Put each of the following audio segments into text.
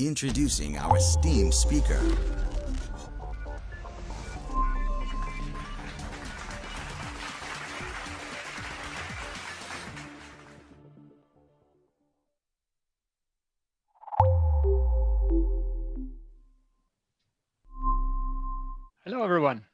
Introducing our esteemed speaker. Hello, everyone.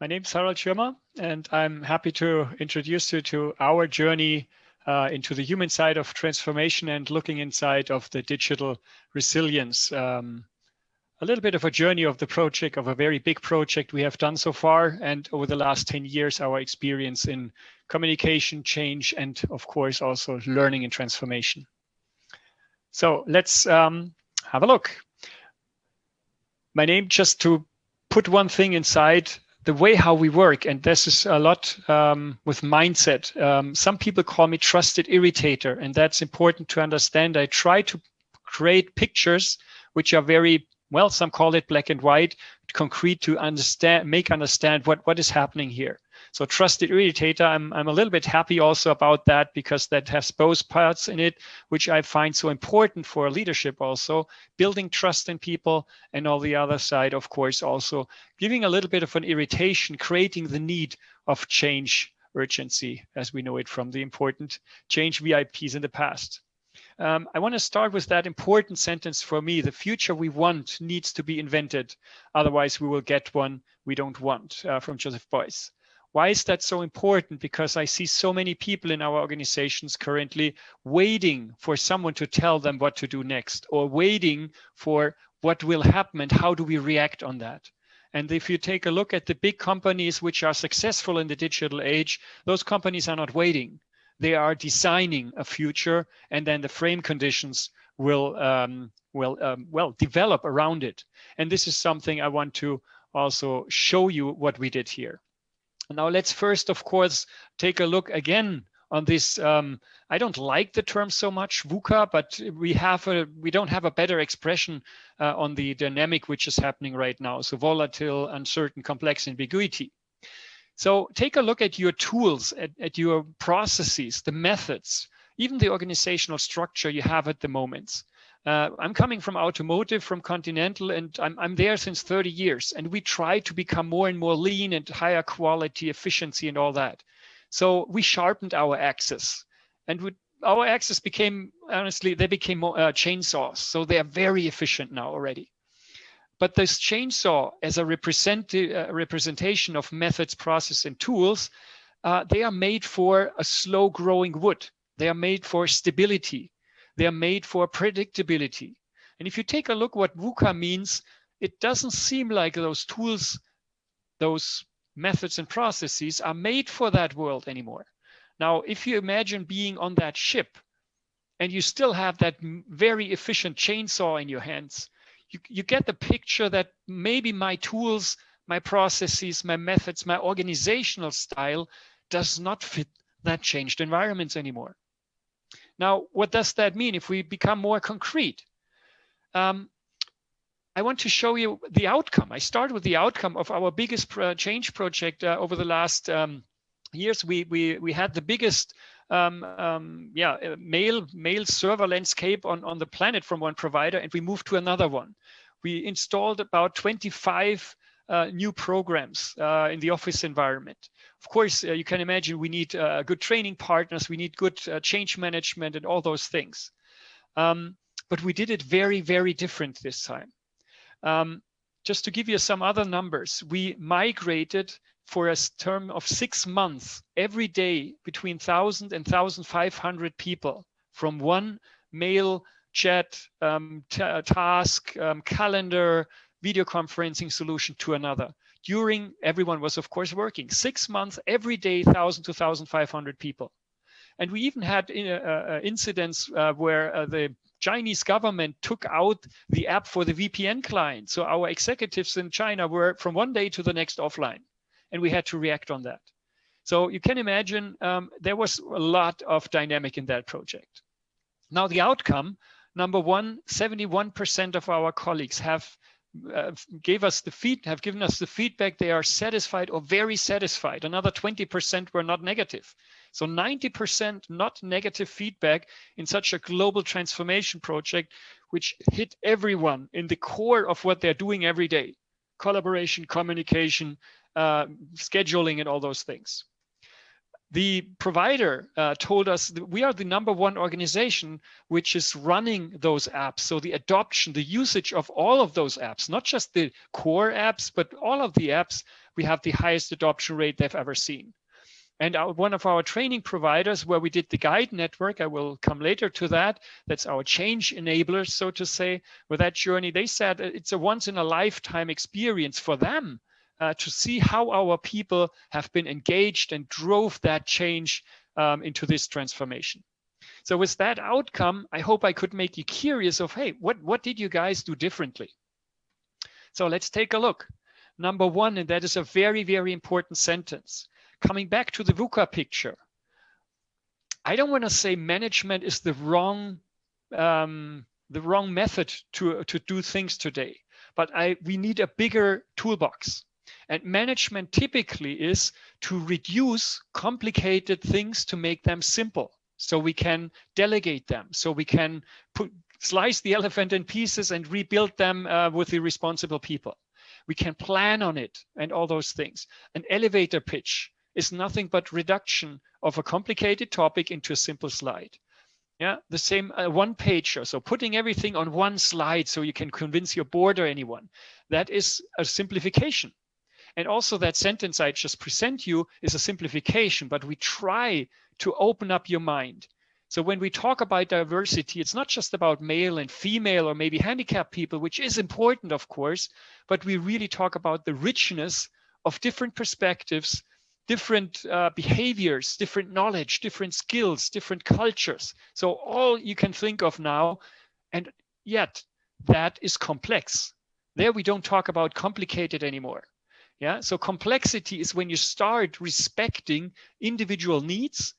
My name is Harald Schirmer, and I'm happy to introduce you to our journey uh, into the human side of transformation and looking inside of the digital resilience. Um, a little bit of a journey of the project, of a very big project we have done so far, and over the last 10 years, our experience in communication, change, and of course, also learning and transformation. So let's um, have a look. My name, just to put one thing inside, the way how we work, and this is a lot um, with mindset. Um, some people call me trusted irritator, and that's important to understand. I try to create pictures which are very well. Some call it black and white, concrete to understand, make understand what what is happening here. So trusted irritator, I'm, I'm a little bit happy also about that because that has both parts in it, which I find so important for leadership also, building trust in people and on the other side, of course, also giving a little bit of an irritation, creating the need of change urgency as we know it from the important change VIPs in the past. Um, I want to start with that important sentence for me. The future we want needs to be invented. Otherwise, we will get one we don't want uh, from Joseph Beuys. Why is that so important? Because I see so many people in our organizations currently waiting for someone to tell them what to do next or waiting for what will happen and how do we react on that. And if you take a look at the big companies which are successful in the digital age, those companies are not waiting. They are designing a future and then the frame conditions will, um, will um, well, develop around it. And this is something I want to also show you what we did here. Now let's first, of course, take a look again on this. Um, I don't like the term so much VUCA, but we have a we don't have a better expression uh, on the dynamic which is happening right now. So volatile, uncertain, complex, ambiguity. So take a look at your tools, at, at your processes, the methods, even the organizational structure you have at the moment. Uh, I'm coming from automotive, from Continental, and I'm, I'm there since 30 years. And we try to become more and more lean and higher quality, efficiency, and all that. So we sharpened our axis, and we, our axis became honestly they became more, uh, chainsaws. So they are very efficient now already. But this chainsaw, as a represent, uh, representation of methods, process, and tools, uh, they are made for a slow-growing wood. They are made for stability they're made for predictability. And if you take a look what VUCA means, it doesn't seem like those tools, those methods and processes are made for that world anymore. Now, if you imagine being on that ship and you still have that very efficient chainsaw in your hands, you, you get the picture that maybe my tools, my processes, my methods, my organizational style does not fit that changed environments anymore. Now, what does that mean if we become more concrete? Um, I want to show you the outcome. I start with the outcome of our biggest pro change project uh, over the last um, years. We, we, we had the biggest um, um, yeah, uh, mail, mail server landscape on, on the planet from one provider, and we moved to another one. We installed about 25 uh, new programs uh, in the office environment. Of course, uh, you can imagine we need uh, good training partners, we need good uh, change management and all those things. Um, but we did it very, very different this time. Um, just to give you some other numbers, we migrated for a term of six months every day between 1,000 and 1,500 people from one mail, chat, um, task, um, calendar, video conferencing solution to another. During, everyone was of course working, six months, every day, 1,000 to 1,500 people. And we even had uh, uh, incidents uh, where uh, the Chinese government took out the app for the VPN client. So our executives in China were from one day to the next offline, and we had to react on that. So you can imagine um, there was a lot of dynamic in that project. Now the outcome, number one, 71% of our colleagues have uh, gave us the feed have given us the feedback they are satisfied or very satisfied. Another 20% were not negative. So 90% not negative feedback in such a global transformation project which hit everyone in the core of what they're doing every day. Collaboration, communication, uh, scheduling, and all those things the provider uh, told us that we are the number one organization which is running those apps. So the adoption, the usage of all of those apps, not just the core apps, but all of the apps, we have the highest adoption rate they've ever seen. And our, one of our training providers where we did the guide network, I will come later to that, that's our change enabler, so to say, with that journey, they said it's a once in a lifetime experience for them uh, to see how our people have been engaged and drove that change um, into this transformation. So with that outcome, I hope I could make you curious of, hey, what, what did you guys do differently? So let's take a look. Number one, and that is a very, very important sentence. Coming back to the VUCA picture, I don't want to say management is the wrong um, the wrong method to to do things today, but I we need a bigger toolbox. And management typically is to reduce complicated things to make them simple. So we can delegate them. So we can put, slice the elephant in pieces and rebuild them uh, with the responsible people. We can plan on it and all those things. An elevator pitch is nothing but reduction of a complicated topic into a simple slide. Yeah, the same uh, one pager. So putting everything on one slide so you can convince your board or anyone. That is a simplification. And also that sentence I just present you is a simplification, but we try to open up your mind. So when we talk about diversity, it's not just about male and female or maybe handicapped people, which is important, of course, but we really talk about the richness of different perspectives, different uh, behaviors, different knowledge, different skills, different cultures. So all you can think of now, and yet that is complex. There we don't talk about complicated anymore. Yeah, so complexity is when you start respecting individual needs,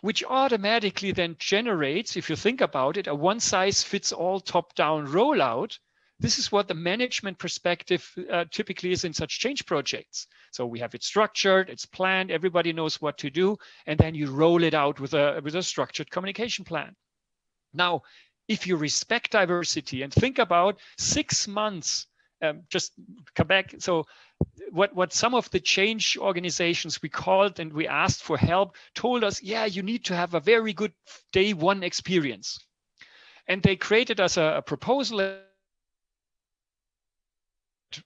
which automatically then generates, if you think about it, a one size fits all top down rollout. This is what the management perspective uh, typically is in such change projects. So we have it structured, it's planned, everybody knows what to do, and then you roll it out with a, with a structured communication plan. Now, if you respect diversity and think about six months um, just come back. So what, what some of the change organizations we called and we asked for help told us, yeah, you need to have a very good day one experience. And they created us a, a proposal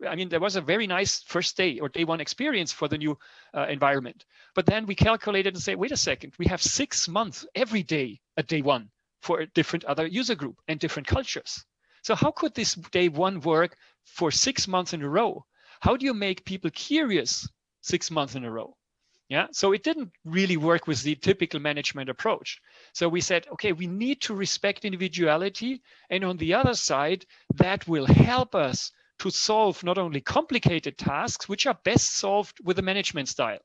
I mean, there was a very nice first day or day one experience for the new uh, environment. But then we calculated and say, wait a second, we have six months every day at day one for a different other user group and different cultures. So how could this day one work for six months in a row? How do you make people curious six months in a row? Yeah, so it didn't really work with the typical management approach. So we said, okay, we need to respect individuality. And on the other side, that will help us to solve not only complicated tasks, which are best solved with a management style.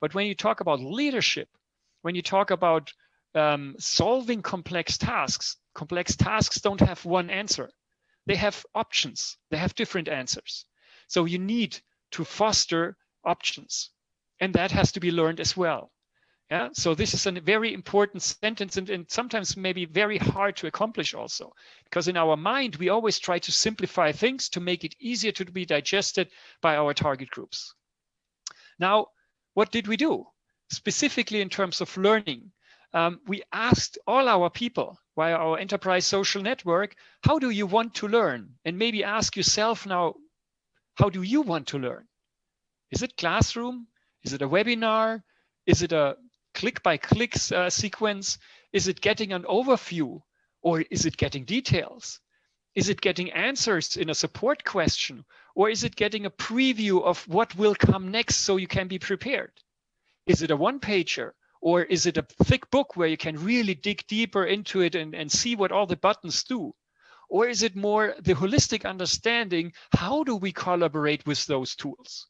But when you talk about leadership, when you talk about um, solving complex tasks, complex tasks don't have one answer. They have options. They have different answers. So you need to foster options. And that has to be learned as well. Yeah, so this is a very important sentence and, and sometimes maybe very hard to accomplish also, because in our mind, we always try to simplify things to make it easier to be digested by our target groups. Now, what did we do? Specifically in terms of learning, um, we asked all our people via our enterprise social network, how do you want to learn? And maybe ask yourself now, how do you want to learn? Is it classroom? Is it a webinar? Is it a click by click uh, sequence? Is it getting an overview or is it getting details? Is it getting answers in a support question or is it getting a preview of what will come next so you can be prepared? Is it a one pager or is it a thick book where you can really dig deeper into it and, and see what all the buttons do? Or is it more the holistic understanding, how do we collaborate with those tools?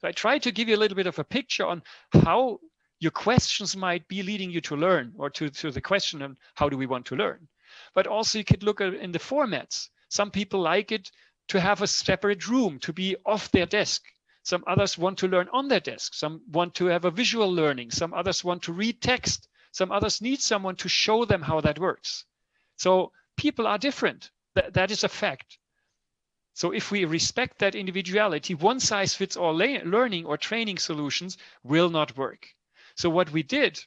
So I try to give you a little bit of a picture on how your questions might be leading you to learn or to, to the question on how do we want to learn. But also you could look at in the formats. Some people like it to have a separate room, to be off their desk. Some others want to learn on their desk. Some want to have a visual learning. Some others want to read text. Some others need someone to show them how that works. So people are different. That, that is a fact. So if we respect that individuality, one size fits all learning or training solutions will not work. So what we did,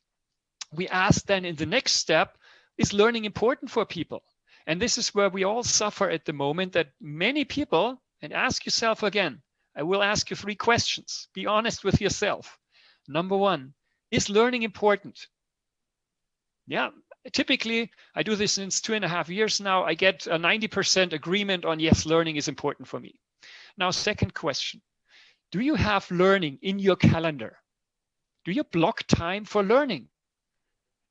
we asked then in the next step, is learning important for people? And this is where we all suffer at the moment that many people, and ask yourself again, I will ask you three questions. Be honest with yourself. Number one, is learning important? Yeah, typically I do this since two and a half years now. I get a 90% agreement on yes, learning is important for me. Now, second question, do you have learning in your calendar? Do you block time for learning?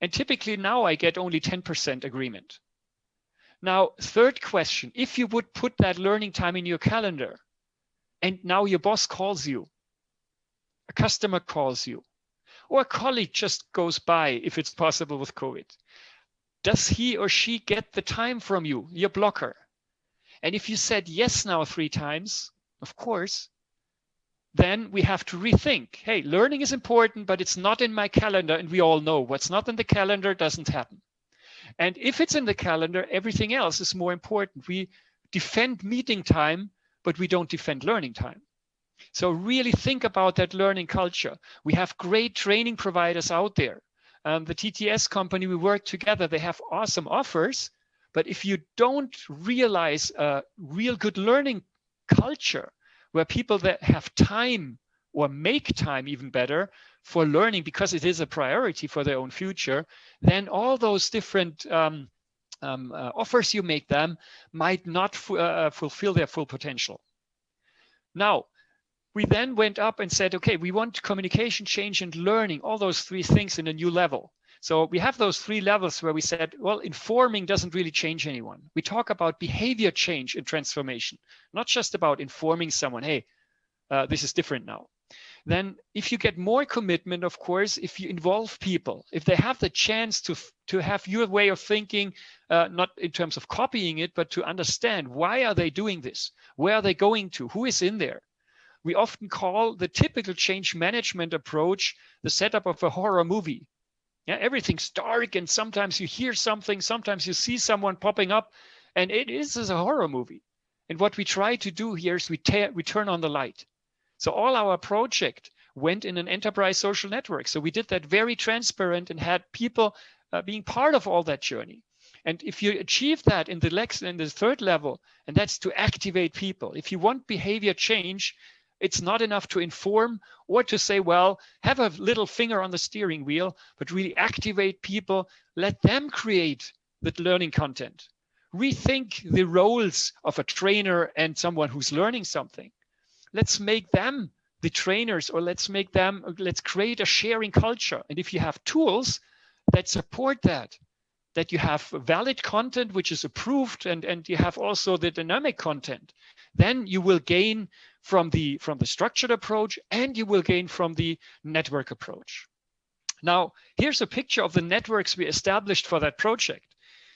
And typically now I get only 10% agreement. Now, third question, if you would put that learning time in your calendar and now your boss calls you, a customer calls you, or a colleague just goes by if it's possible with COVID, does he or she get the time from you, your blocker? And if you said yes now three times, of course, then we have to rethink. Hey, learning is important, but it's not in my calendar. And we all know what's not in the calendar doesn't happen. And if it's in the calendar, everything else is more important. We defend meeting time, but we don't defend learning time. So really think about that learning culture. We have great training providers out there. Um, the TTS company, we work together, they have awesome offers. But if you don't realize a real good learning culture, where people that have time or make time even better for learning because it is a priority for their own future, then all those different um, um, uh, offers you make them might not uh, fulfill their full potential. Now, we then went up and said, okay, we want communication, change, and learning, all those three things in a new level. So we have those three levels where we said, well, informing doesn't really change anyone. We talk about behavior change and transformation, not just about informing someone, hey, uh, this is different now. Then if you get more commitment, of course, if you involve people, if they have the chance to, to have your way of thinking, uh, not in terms of copying it, but to understand why are they doing this? Where are they going to? Who is in there? We often call the typical change management approach the setup of a horror movie. Yeah, everything's dark and sometimes you hear something, sometimes you see someone popping up and it is a horror movie. And what we try to do here is we, we turn on the light. So all our project went in an enterprise social network. So we did that very transparent and had people uh, being part of all that journey. And if you achieve that in the, next, in the third level, and that's to activate people. If you want behavior change, it's not enough to inform or to say, well, have a little finger on the steering wheel, but really activate people, let them create the learning content. Rethink the roles of a trainer and someone who's learning something. Let's make them the trainers or let's make them, let's create a sharing culture. And if you have tools that support that, that you have valid content which is approved and, and you have also the dynamic content, then you will gain from the, from the structured approach and you will gain from the network approach. Now, here's a picture of the networks we established for that project.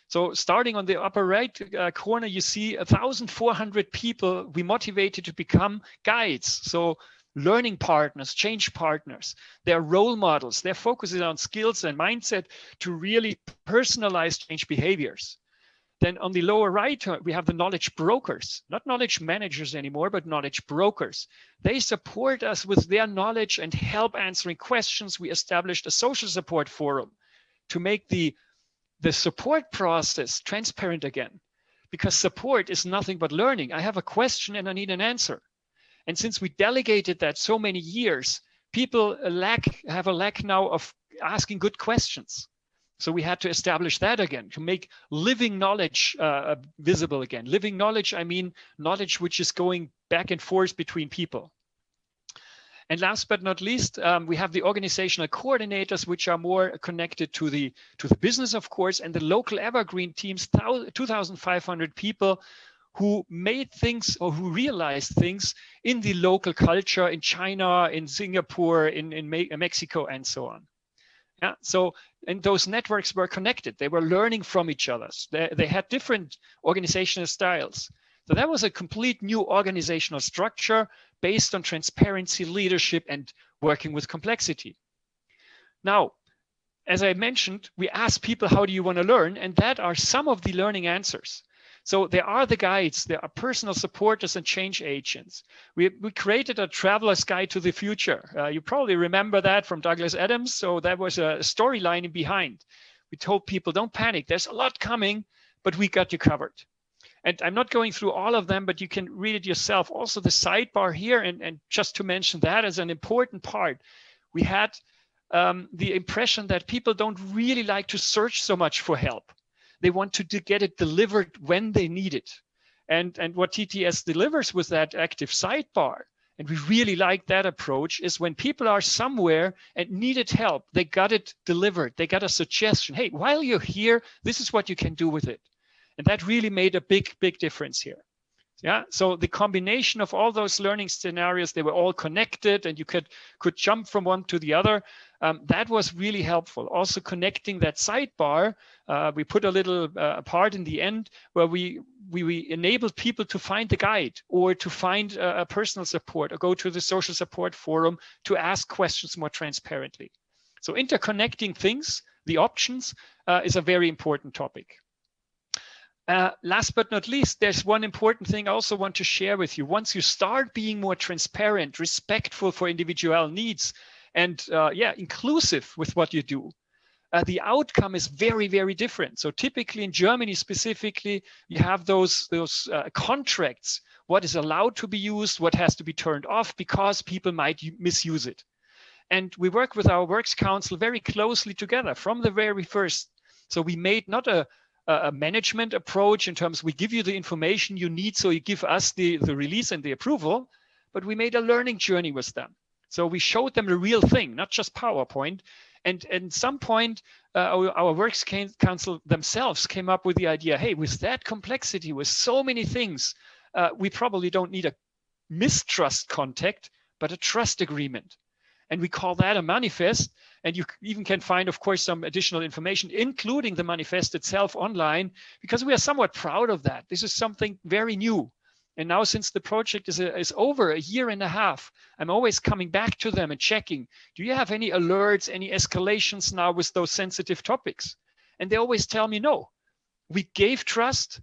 So starting on the upper right uh, corner, you see 1,400 people we motivated to become guides. So learning partners, change partners, they're role models. They're focusing on skills and mindset to really personalize change behaviors. Then on the lower right, uh, we have the knowledge brokers, not knowledge managers anymore, but knowledge brokers. They support us with their knowledge and help answering questions. We established a social support forum to make the, the support process transparent again, because support is nothing but learning. I have a question and I need an answer. And since we delegated that so many years, people lack have a lack now of asking good questions. So we had to establish that again to make living knowledge uh, visible again. Living knowledge, I mean knowledge which is going back and forth between people. And last but not least, um, we have the organizational coordinators, which are more connected to the to the business, of course, and the local evergreen teams, 2,500 people who made things or who realized things in the local culture in China, in Singapore, in, in Mexico, and so on. Yeah, so and those networks were connected. They were learning from each other. They, they had different organizational styles. So that was a complete new organizational structure based on transparency, leadership, and working with complexity. Now, as I mentioned, we ask people, how do you want to learn? And that are some of the learning answers. So there are the guides, there are personal supporters and change agents. We, we created a traveler's guide to the future. Uh, you probably remember that from Douglas Adams. So that was a storyline behind. We told people, don't panic, there's a lot coming, but we got you covered. And I'm not going through all of them, but you can read it yourself. Also the sidebar here, and, and just to mention that as an important part, we had um, the impression that people don't really like to search so much for help. They want to, get it delivered when they need it. And, and what TTS delivers with that active sidebar, and we really like that approach, is when people are somewhere and needed help, they got it delivered. They got a suggestion. Hey, while you're here, this is what you can do with it. And that really made a big, big difference here. Yeah, so the combination of all those learning scenarios, they were all connected and you could, could jump from one to the other. Um, that was really helpful. Also connecting that sidebar, uh, we put a little uh, part in the end where we, we, we enabled people to find the guide or to find a, personal support or go to the social support forum to ask questions more transparently. So interconnecting things, the options, uh, is a very important topic. Uh, last but not least, there's one important thing I also want to share with you. Once you start being more transparent, respectful for individual needs, and uh, yeah, inclusive with what you do, uh, the outcome is very, very different. So typically in Germany specifically, you have those, those uh, contracts, what is allowed to be used, what has to be turned off because people might misuse it. And we work with our Works Council very closely together from the very first. So we made not a, a management approach in terms we give you the information you need so you give us the, the release and the approval, but we made a learning journey with them. So we showed them the real thing, not just PowerPoint. And, and at some point, uh, our, our, Works Council themselves came up with the idea, hey, with that complexity, with so many things, uh, we probably don't need a mistrust contact, but a trust agreement. And we call that a manifest. And you even can find, of course, some additional information, including the manifest itself online, because we are somewhat proud of that. This is something very new. And now since the project is, a, is over a year and a half, I'm always coming back to them and checking, do you have any alerts, any escalations now with those sensitive topics? And they always tell me, no, we gave trust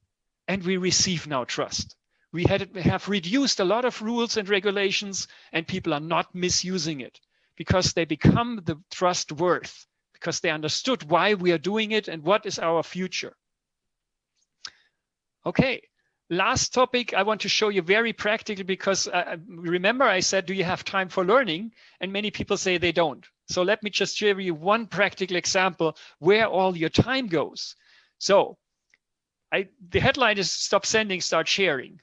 and we receive now trust. We had, have reduced a lot of rules and regulations and people are not misusing it because they become the trust worth, because they understood why we are doing it and what is our future. Okay, last topic I want to show you very practical because uh, remember I said, do you have time for learning? And many people say they don't. So let me just show you one practical example where all your time goes. So I, the headline is stop sending, start sharing.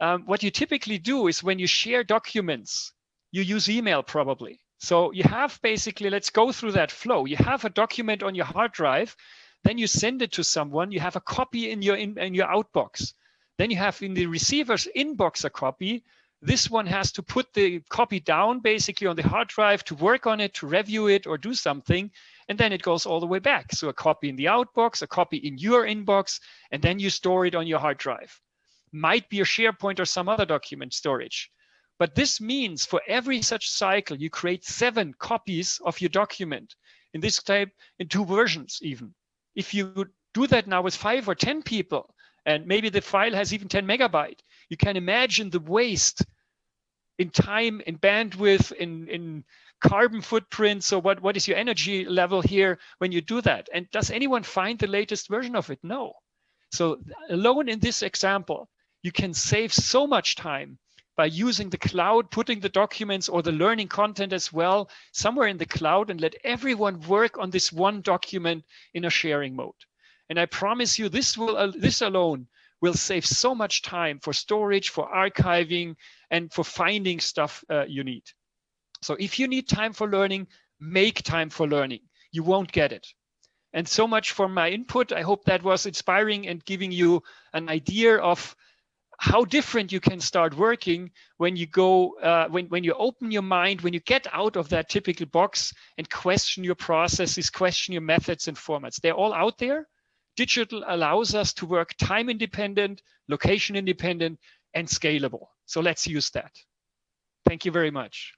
Um, what you typically do is when you share documents, you use email probably. So you have basically, let's go through that flow. You have a document on your hard drive, then you send it to someone, you have a copy in your, in, in your outbox. Then you have in the receiver's inbox a copy. This one has to put the copy down basically on the hard drive to work on it, to review it or do something. And then it goes all the way back. So a copy in the outbox, a copy in your inbox, and then you store it on your hard drive. Might be a SharePoint or some other document storage. But this means for every such cycle, you create seven copies of your document in this type in two versions even. If you do that now with five or 10 people, and maybe the file has even 10 megabyte, you can imagine the waste in time, in bandwidth, in, in carbon footprint. So what, what is your energy level here when you do that? And does anyone find the latest version of it? No. So alone in this example, you can save so much time by using the cloud, putting the documents or the learning content as well somewhere in the cloud and let everyone work on this one document in a sharing mode. And I promise you this will uh, this alone will save so much time for storage, for archiving, and for finding stuff uh, you need. So if you need time for learning, make time for learning. You won't get it. And so much for my input. I hope that was inspiring and giving you an idea of how different you can start working when you go uh, when when you open your mind when you get out of that typical box and question your processes question your methods and formats. They're all out there. Digital allows us to work time independent location independent and scalable. So let's use that. Thank you very much